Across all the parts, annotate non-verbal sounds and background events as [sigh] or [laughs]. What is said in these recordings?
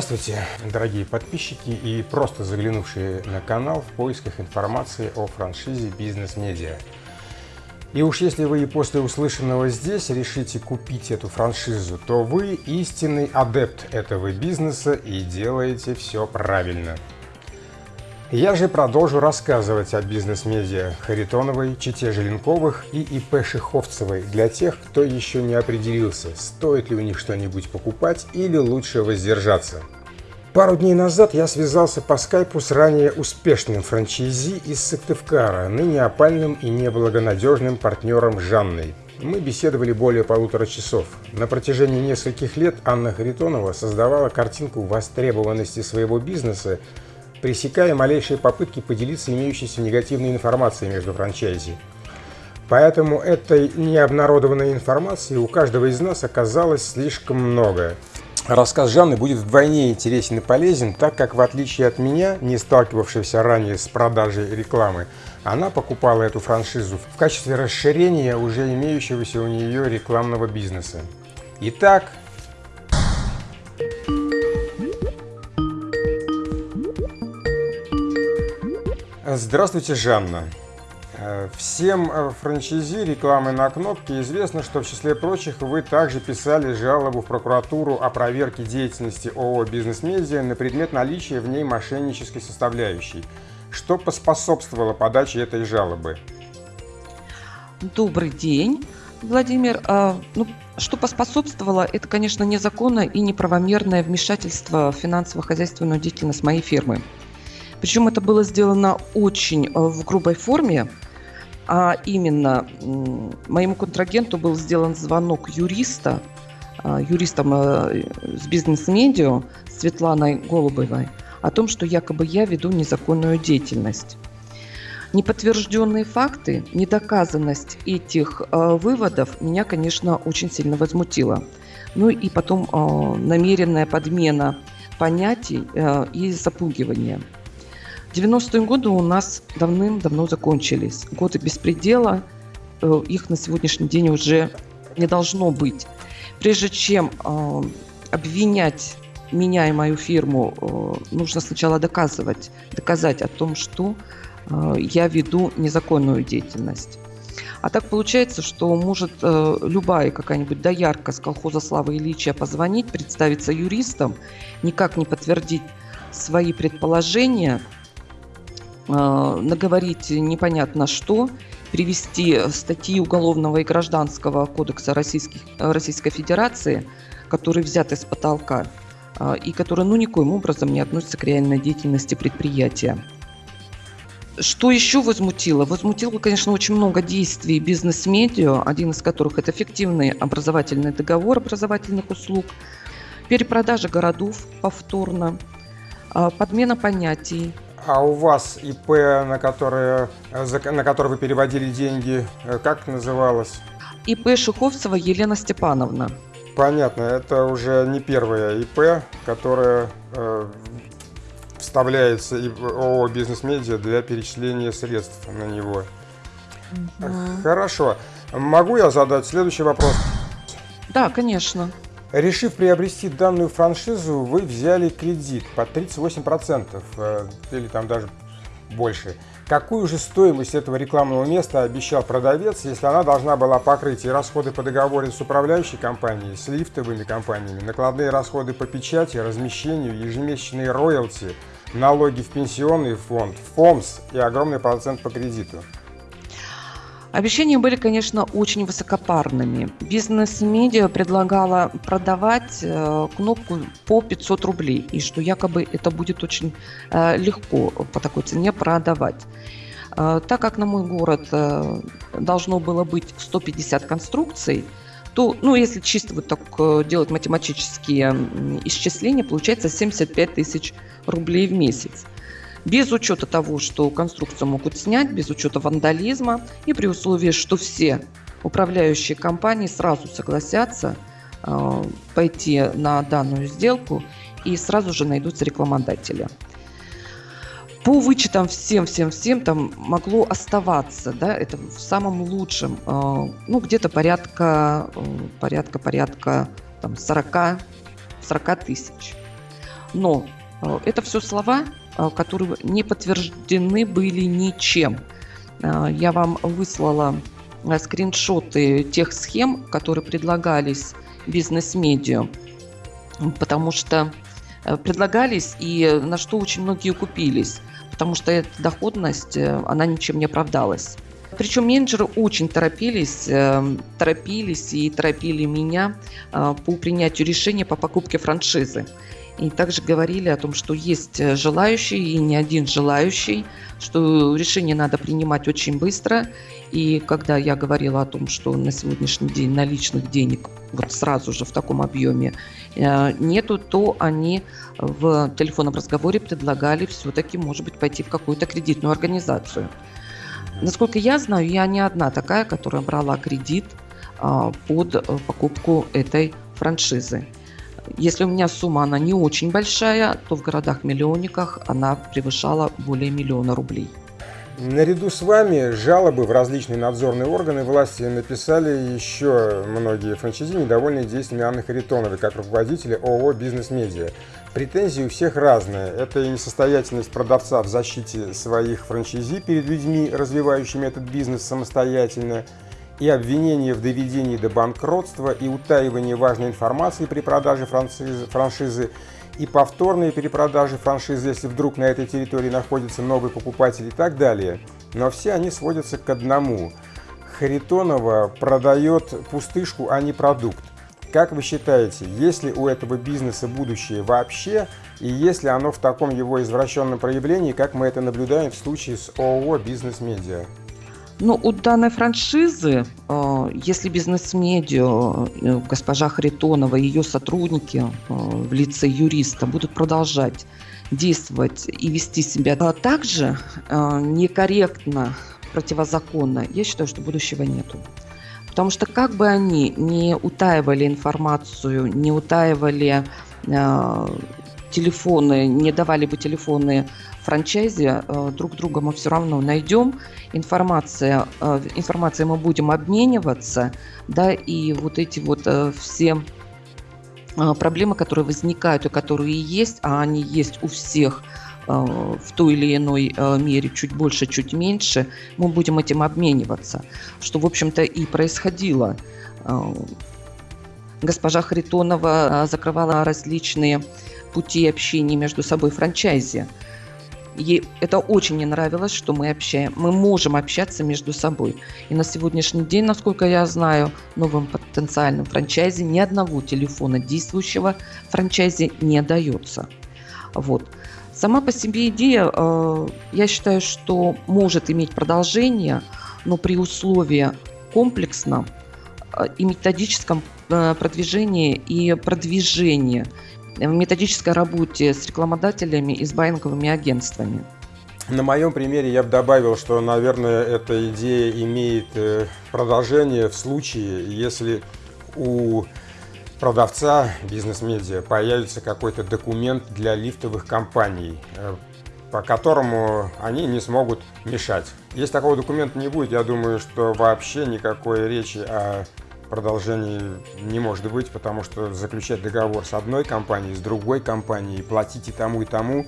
Здравствуйте, дорогие подписчики и просто заглянувшие на канал в поисках информации о франшизе «Бизнес-медиа». И уж если вы и после услышанного здесь решите купить эту франшизу, то вы истинный адепт этого бизнеса и делаете все правильно. Я же продолжу рассказывать о бизнес-медиа Харитоновой, Чите Желенковых и ИП Шиховцевой для тех, кто еще не определился, стоит ли у них что-нибудь покупать или лучше воздержаться. Пару дней назад я связался по скайпу с ранее успешным франчайзи из Сыктывкара, ныне опальным и неблагонадежным партнером Жанной. Мы беседовали более полутора часов. На протяжении нескольких лет Анна Харитонова создавала картинку востребованности своего бизнеса пресекая малейшие попытки поделиться имеющейся негативной информацией между франчайзи. Поэтому этой необнародованной информации у каждого из нас оказалось слишком много. Рассказ Жанны будет вдвойне интересен и полезен, так как в отличие от меня, не сталкивавшегося ранее с продажей рекламы, она покупала эту франшизу в качестве расширения уже имеющегося у нее рекламного бизнеса. Итак, Здравствуйте, Жанна. Э, всем э, франчайзи рекламы на кнопке известно, что в числе прочих вы также писали жалобу в прокуратуру о проверке деятельности ООО «Бизнес-медиа» на предмет наличия в ней мошеннической составляющей. Что поспособствовало подаче этой жалобы? Добрый день, Владимир. А, ну, что поспособствовало, это, конечно, незаконное и неправомерное вмешательство в финансово-хозяйственную деятельность моей фирмы. Причем это было сделано очень э, в грубой форме, а именно моему контрагенту был сделан звонок юриста, э, юристом э, с бизнес-медиа Светланой Голубевой о том, что якобы я веду незаконную деятельность. Неподтвержденные факты, недоказанность этих э, выводов меня, конечно, очень сильно возмутила. Ну и потом э, намеренная подмена понятий э, и запугивание – 90-е годы у нас давным-давно закончились. Годы беспредела, э, их на сегодняшний день уже не должно быть. Прежде чем э, обвинять меня и мою фирму, э, нужно сначала доказывать, доказать о том, что я веду незаконную деятельность. А так получается, что может любая какая-нибудь доярка с колхоза Славы Ильича позвонить, представиться юристом, никак не подтвердить свои предположения – Э, наговорить непонятно что, привести статьи Уголовного и Гражданского кодекса Российских, Российской Федерации, которые взяты с потолка э, и которые ну, никоим образом не относятся к реальной деятельности предприятия. Что еще возмутило? Возмутило, конечно, очень много действий бизнес-медиа, один из которых это эффективный образовательный договор образовательных услуг, перепродажа городов повторно, э, подмена понятий, а у вас ИП, на которое, на которое вы переводили деньги, э, как называлось? ИП Шуховцева Елена Степановна. Понятно, это уже не первая ИП, которая э, вставляется ООО «Бизнес-медиа» для перечисления средств на него. Угу. Хорошо. Могу я задать следующий вопрос? Да, конечно. Решив приобрести данную франшизу, вы взяли кредит по 38% э, или там даже больше. Какую же стоимость этого рекламного места обещал продавец, если она должна была покрыть и расходы по договору с управляющей компанией, с лифтовыми компаниями, накладные расходы по печати, размещению, ежемесячные роялти, налоги в пенсионный фонд, ФОМС и огромный процент по кредиту? Обещания были, конечно, очень высокопарными. Бизнес-медиа предлагала продавать э, кнопку по 500 рублей, и что якобы это будет очень э, легко по такой цене продавать. Э, так как на мой город должно было быть 150 конструкций, то, ну, если чисто вот так делать математические исчисления, получается 75 тысяч рублей в месяц без учета того, что конструкцию могут снять, без учета вандализма и при условии, что все управляющие компании сразу согласятся э, пойти на данную сделку и сразу же найдутся рекламодатели. По вычетам всем-всем-всем там могло оставаться, да, это в самом лучшем, э, ну, где-то порядка, э, порядка, порядка там 40, 40 тысяч. Но это все слова, которые не подтверждены были ничем. Я вам выслала скриншоты тех схем, которые предлагались бизнес-медиа, потому что предлагались и на что очень многие купились потому что эта доходность, э, она ничем не оправдалась. Причем менеджеры очень торопились, э, торопились и торопили меня по принятию решения по покупке франшизы. И также говорили о том, что есть желающие и не один желающий, что решение надо принимать очень быстро. И когда я говорила о том, что на сегодняшний день наличных денег вот сразу же в таком объеме Э, нету, то они в телефонном разговоре предлагали все-таки, может быть, пойти в какую-то кредитную организацию. Насколько я знаю, я не одна такая, которая брала кредит а, под э, покупку этой франшизы. Если у меня сумма она не очень большая, то в городах-миллионниках она превышала более миллиона рублей. Наряду с вами жалобы в различные надзорные органы власти написали еще многие франчайзи, недовольные действиями Анны Харитоновой, как руководителя ООО «Бизнес-медиа». Претензии у всех разные. Это и несостоятельность продавца в защите своих франчайзи перед людьми, развивающими этот бизнес самостоятельно, и обвинение в доведении до банкротства, и утаивание важной информации при продаже франшизы, франшизы и повторные перепродажи франшизы, если вдруг на этой территории находится новый покупатель и так далее. Но все они сводятся к одному. Харитонова продает пустышку, а не продукт. Как вы считаете, есть ли у этого бизнеса будущее вообще, и есть ли оно в таком его извращенном проявлении, как мы это наблюдаем в случае с ООО «Бизнес-медиа»? Ну, у данной франшизы, э, если бизнес-медиа, э, госпожа Харитонова и ее сотрудники э, в лице юриста будут продолжать действовать и вести себя так же некорректно, противозаконно, я считаю, что будущего нету. Потому что как бы они не утаивали информацию, не утаивали телефоны, не давали бы телефоны франчайзе, э, друг друга мы все равно найдем, информация, э, информацией мы будем обмениваться, да, и вот эти вот э, все проблемы, которые возникают и которые есть, а они есть у всех в той или иной мере, чуть больше, чуть меньше, мы будем этим обмениваться, что, в общем-то, и происходило. Госпожа Харитонова закрывала различные пути общения между собой франчайзи. Ей это очень не нравилось, что мы общаем. Мы можем общаться между собой. И на сегодняшний день, насколько я знаю, новым потенциальным франчайзе ни одного телефона действующего франчайзе не дается. Вот. Сама по себе идея, э, я считаю, что может иметь продолжение, но при условии комплексном э, и методическом э, продвижении и продвижении в методической работе с рекламодателями и с байинговыми агентствами. На моем примере я бы добавил, что, наверное, эта идея имеет э, продолжение в случае, если у продавца бизнес-медиа появится какой-то документ для лифтовых компаний, э, по которому они не смогут мешать. Если такого документа не будет, я думаю, что вообще никакой речи о продолжений не может быть, потому что заключать договор с одной компанией, с другой компанией, платить и тому, и тому.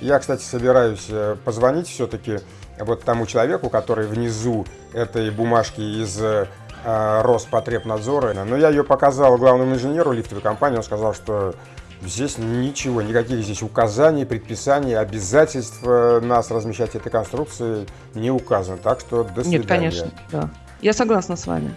Я, кстати, собираюсь э, позвонить все-таки вот тому человеку, который внизу этой бумажки из э, Роспотребнадзора. Но я ее показал главному инженеру лифтовой компании, он сказал, что здесь ничего, никаких здесь указаний, предписаний, обязательств э, нас размещать этой конструкции не указано. Так что до свидания. Нет, конечно, да. Я согласна с вами.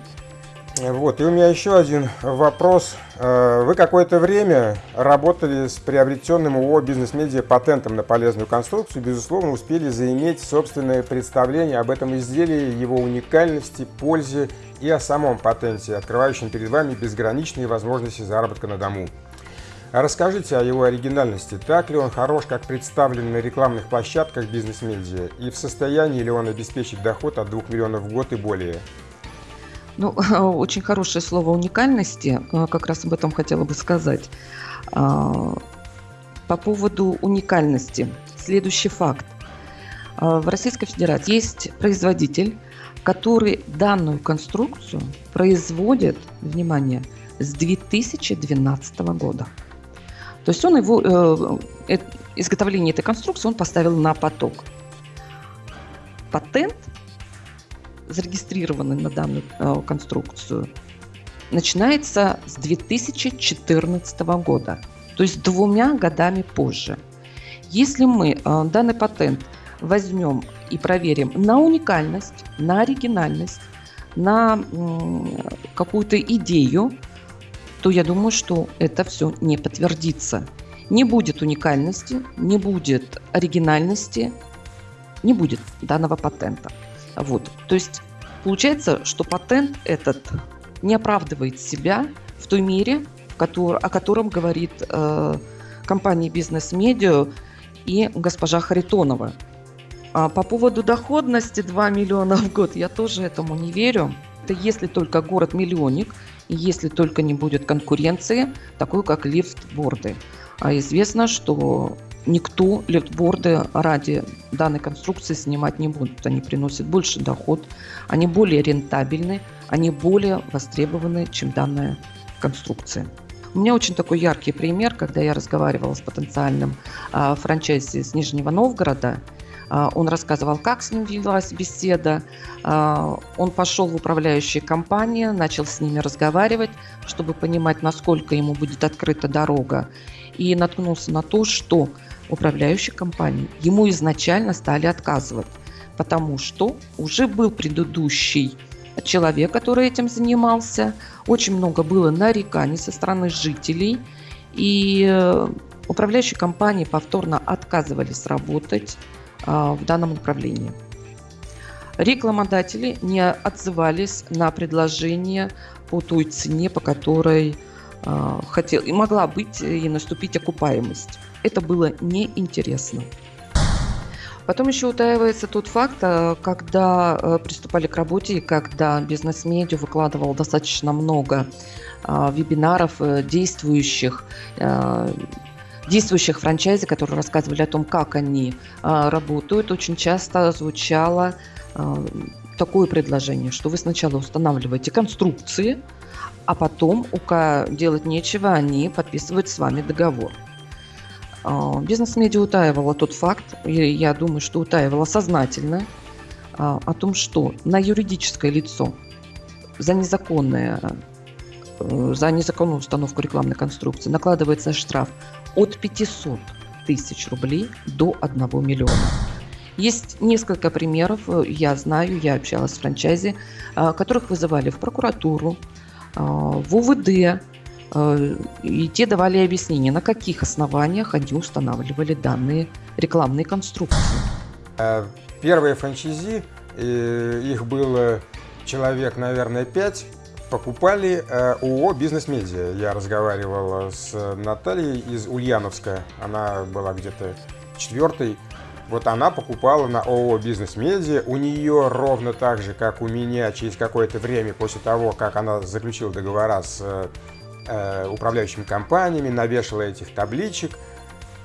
Вот, и у меня еще один вопрос. Э, вы какое-то время работали с приобретенным ООО «Бизнес-медиа» патентом на полезную конструкцию, безусловно, успели заиметь собственное представление об этом изделии, его уникальности, пользе и о самом патенте, открывающем перед вами безграничные возможности заработка на дому. Расскажите о его оригинальности. Так ли он хорош, как представлен на рекламных площадках бизнес-медиа? И в состоянии ли он обеспечить доход от 2 миллионов в год и более? Ну, [laughs] очень хорошее слово уникальности, э, как раз об этом хотела бы сказать. А, по поводу уникальности. Следующий факт. А, в Российской Федерации есть производитель, который данную конструкцию производит, внимание, с 2012 года. То есть он его, э, изготовление этой конструкции он поставил на поток. Патент, зарегистрированный на данную э, конструкцию, начинается с 2014 года, то есть двумя годами позже. Если мы э, данный патент возьмем и проверим на уникальность, на оригинальность, на какую-то идею, то я думаю, что это все не подтвердится. Не будет уникальности, не будет оригинальности, не будет данного патента. Вот. То есть получается, что патент этот не оправдывает себя в той мере, в который, о котором говорит э, компания «Бизнес-медиа» и госпожа Харитонова. А по поводу доходности 2 миллиона в год я тоже этому не верю. Это если только город-миллионник, и если только не будет конкуренции, такой как лифтборды. А известно, что никто лифтборды ради данной конструкции снимать не будет. Они приносят больше доход, они более рентабельны, они более востребованы, чем данная конструкция. У меня очень такой яркий пример, когда я разговаривала с потенциальным э, франчайзи из Нижнего Новгорода. Э, он рассказывал, как с ним велась беседа. Э, он пошел в управляющие компании, начал с ними разговаривать, чтобы понимать, насколько ему будет открыта дорога. И наткнулся на то, что управляющих компаний ему изначально стали отказывать, потому что уже был предыдущий человек, который этим занимался. Очень много было нареканий со стороны жителей. И э, управляющие компании повторно отказывались работать а, в данном направлении. Рекламодатели не отзывались на предложение по той цене, по которой а, хотел, и могла быть и наступить окупаемость. Это было неинтересно. Потом еще утаивается тот факт, э, когда э, приступали к работе и когда бизнес-медиа выкладывал достаточно много э, вебинаров действующих, действующих франчайзи, которые рассказывали о том, как они работают, очень часто звучало такое предложение, что вы сначала устанавливаете конструкции, а потом, у делать нечего, они подписывают с вами договор. А, бизнес-медиа утаивала тот факт, я думаю, что утаивала сознательно, а, о том, что на юридическое лицо за незаконное э, за незаконную установку рекламной конструкции накладывается штраф от 500 тысяч рублей до 1 миллиона. Есть несколько примеров, э, я знаю, я общалась с франчайзи, а, которых вызывали в прокуратуру, в УВД, Э, и те давали объяснение, на каких основаниях они устанавливали данные рекламные конструкции. Э, первые франчайзи, э, их было человек, наверное, пять, покупали ООО «Бизнес-медиа». Я разговаривал с Натальей из Ульяновска, она была где-то четвертой. Вот она покупала на ООО «Бизнес-медиа». У нее ровно так же, как у меня, через какое-то время после того, как она заключила договора с э, управляющими компаниями, навешала этих табличек.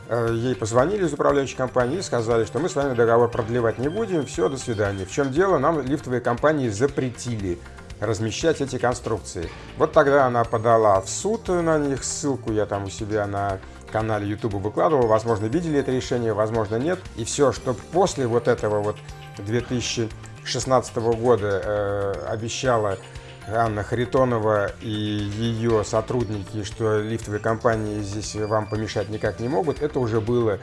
Э, ей позвонили из управляющей компании и сказали, что мы с вами договор продлевать не будем, все, до свидания. В чем дело? Нам лифтовые компании запретили размещать эти конструкции. Вот тогда она подала в суд на них, ссылку я там у себя на канале YouTube выкладывал, возможно, видели это решение, возможно, нет. И все, что после вот этого вот 2016 года э, обещала Анна Харитонова и ее сотрудники, что лифтовые компании здесь вам помешать никак не могут, это уже было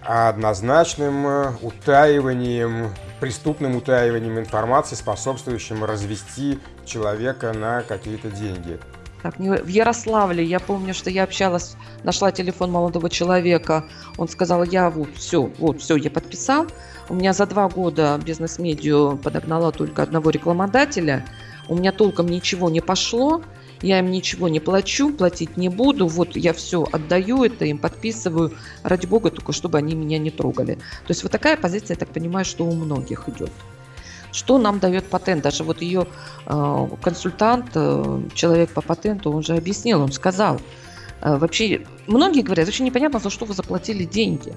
однозначным э, утаиванием, преступным утаиванием информации, способствующим развести человека на какие-то деньги. Так, в Ярославле, я помню, что я общалась, нашла телефон молодого человека, он сказал, я вот все, вот все, я подписал, у меня за два года бизнес-медиа подогнала только одного рекламодателя, у меня толком ничего не пошло, я им ничего не плачу, платить не буду, вот я все отдаю это, им подписываю, ради бога, только чтобы они меня не трогали. То есть вот такая позиция, я так понимаю, что у многих идет. Что нам дает патент? Даже вот ее э, консультант, э, человек по патенту, он же объяснил, он сказал, э, вообще, многие говорят, вообще непонятно, за что вы заплатили деньги.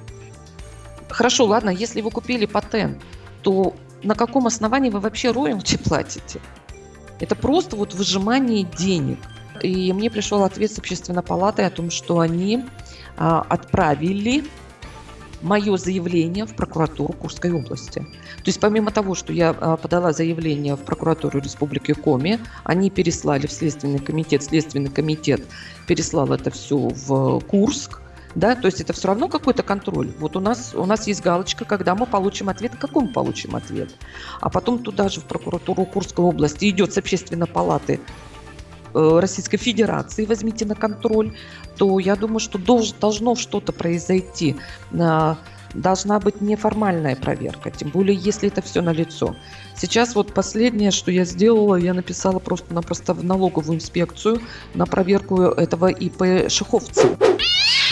Хорошо, ладно, если вы купили патент, то на каком основании вы вообще роялти платите? Это просто вот выжимание денег. И мне пришел ответ с общественной палаты о том, что они а, отправили мое заявление в прокуратуру Курской области. То есть помимо того, что я а, подала заявление в прокуратуру Республики Коми, они переслали в Следственный комитет, Следственный комитет переслал это все в Курск, да, то есть это все равно какой-то контроль. Вот у нас, у нас есть галочка, когда мы получим ответ, какой мы получим ответ. А потом туда же в прокуратуру Курской области идет с общественной палаты э, Российской Федерации, возьмите на контроль, то я думаю, что долж, должно что-то произойти. Должна быть неформальная проверка, тем более, если это все на лицо. Сейчас вот последнее, что я сделала, я написала просто-напросто в налоговую инспекцию на проверку этого ИП Шиховца.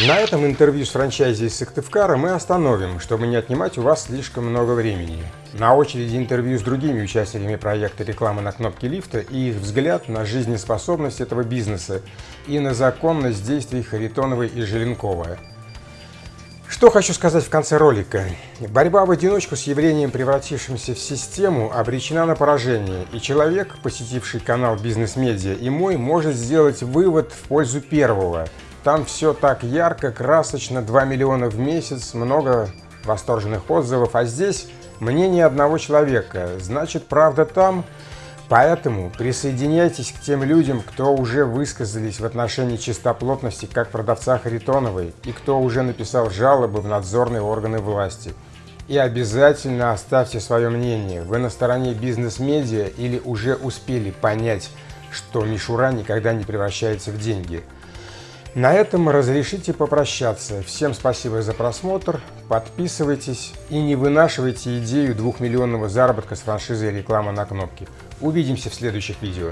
На этом интервью с франчайзи Сыктывкара мы остановим, чтобы не отнимать у вас слишком много времени. На очереди интервью с другими участниками проекта рекламы на кнопке лифта и их взгляд на жизнеспособность этого бизнеса и на законность действий Харитоновой и Желенкова. Что хочу сказать в конце ролика. Борьба в одиночку с явлением, превратившимся в систему, обречена на поражение, и человек, посетивший канал Бизнес-медиа и мой, может сделать вывод в пользу первого – там все так ярко, красочно, 2 миллиона в месяц, много восторженных отзывов, а здесь мнение одного человека, значит правда там. Поэтому присоединяйтесь к тем людям, кто уже высказались в отношении чистоплотности как продавца Харитоновой и кто уже написал жалобы в надзорные органы власти. И обязательно оставьте свое мнение, вы на стороне бизнес-медиа или уже успели понять, что мишура никогда не превращается в деньги – на этом разрешите попрощаться. Всем спасибо за просмотр, подписывайтесь и не вынашивайте идею двухмиллионного заработка с франшизой реклама на кнопке. Увидимся в следующих видео.